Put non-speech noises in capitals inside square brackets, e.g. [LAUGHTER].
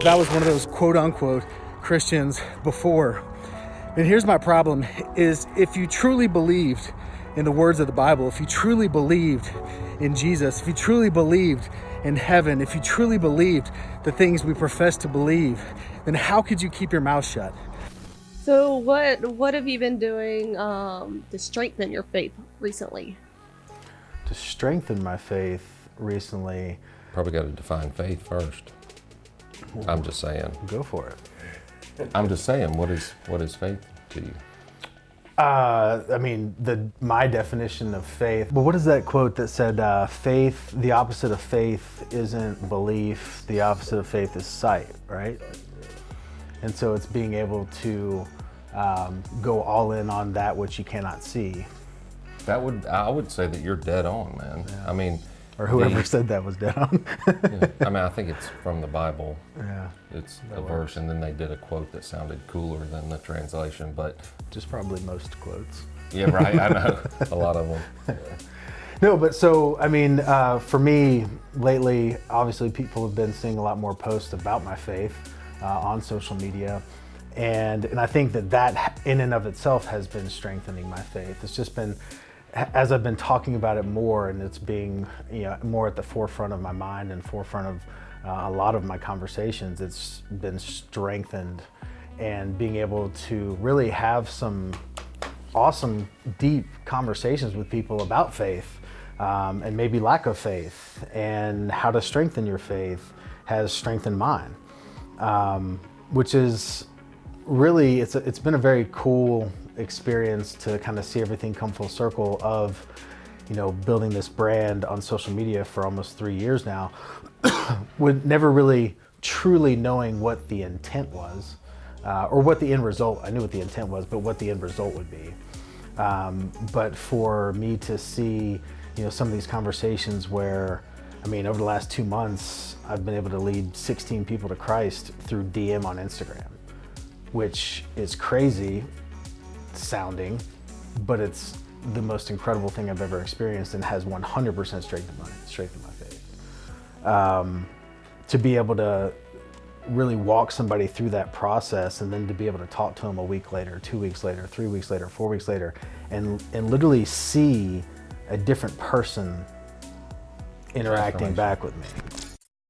that was one of those quote unquote Christians before. And here's my problem is if you truly believed in the words of the Bible, if you truly believed in Jesus, if you truly believed in heaven, if you truly believed the things we profess to believe, then how could you keep your mouth shut? So what what have you been doing um, to strengthen your faith recently? To strengthen my faith recently, Probably got to define faith first. I'm just saying. go for it. I'm just saying. What is what is faith to you? Uh, I mean, the my definition of faith. But what is that quote that said, uh, "Faith, the opposite of faith isn't belief. The opposite of faith is sight." Right. And so it's being able to um, go all in on that which you cannot see, That would I would say that you're dead on, man. I mean, or whoever the- said that was down. yeah, I mean, I think it's from the Bible. yeah, It's a verse, and then they did a quote that sounded cooler than the translation. But just probably most quotes. yeah, right. I know a lot of them. [LAUGHS] No, but so I mean, uh, for me lately, obviously people have been seeing a lot more posts about my faith uh, on social media, and and I think that that in and of itself has been strengthening my faith. It's just been as I've been talking about it more, and it's being you know more at the forefront of my mind and forefront of uh, a lot of my conversations. It's been strengthened, and being able to really have some awesome, deep conversations with people about faith um, and maybe lack of faith and how to strengthen your faith has strengthened mine, um, which is really, it's, a, it's been a very cool experience to kind of see everything come full circle of, you know, building this brand on social media for almost three years now, [COUGHS] with never really truly knowing what the intent was uh, or what the end result, I knew what the intent was, but what the end result would be. Um, but for me to see, you know, some of these conversations where, I mean, over the last two months, I've been able to lead 16 people to Christ through DM on Instagram, which is crazy sounding, but it's the most incredible thing I've ever experienced and has 100% strengthened my, strengthened my faith. Um, to be able to really walk somebody through that process and then to be able to talk to them a week later, two weeks later, three weeks later, four weeks later, and, and literally see a different person interacting back with me.